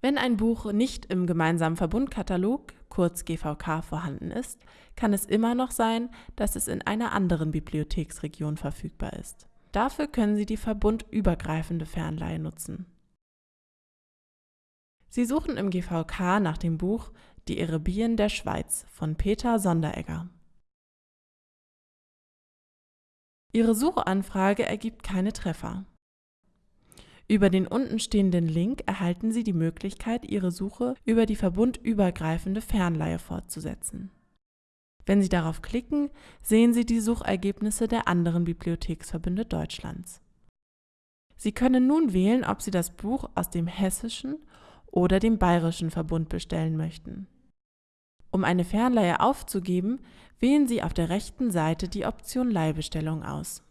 Wenn ein Buch nicht im gemeinsamen Verbundkatalog, kurz GVK, vorhanden ist, kann es immer noch sein, dass es in einer anderen Bibliotheksregion verfügbar ist. Dafür können Sie die verbundübergreifende Fernleihe nutzen. Sie suchen im GVK nach dem Buch Die Erebien der Schweiz von Peter Sonderegger. Ihre Suchanfrage ergibt keine Treffer. Über den untenstehenden Link erhalten Sie die Möglichkeit, Ihre Suche über die verbundübergreifende Fernleihe fortzusetzen. Wenn Sie darauf klicken, sehen Sie die Suchergebnisse der anderen Bibliotheksverbünde Deutschlands. Sie können nun wählen, ob Sie das Buch aus dem hessischen oder dem bayerischen Verbund bestellen möchten. Um eine Fernleihe aufzugeben, wählen Sie auf der rechten Seite die Option Leihbestellung aus.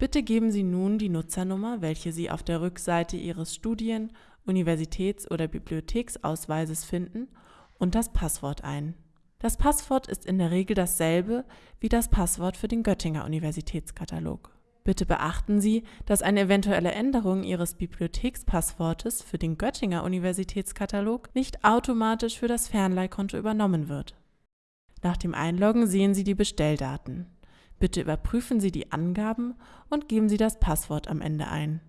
Bitte geben Sie nun die Nutzernummer, welche Sie auf der Rückseite Ihres Studien-, Universitäts- oder Bibliotheksausweises finden, und das Passwort ein. Das Passwort ist in der Regel dasselbe wie das Passwort für den Göttinger Universitätskatalog. Bitte beachten Sie, dass eine eventuelle Änderung Ihres Bibliothekspasswortes für den Göttinger Universitätskatalog nicht automatisch für das Fernleihkonto übernommen wird. Nach dem Einloggen sehen Sie die Bestelldaten. Bitte überprüfen Sie die Angaben und geben Sie das Passwort am Ende ein.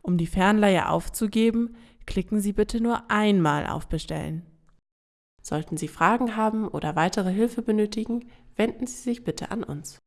Um die Fernleihe aufzugeben, klicken Sie bitte nur einmal auf Bestellen. Sollten Sie Fragen haben oder weitere Hilfe benötigen, wenden Sie sich bitte an uns.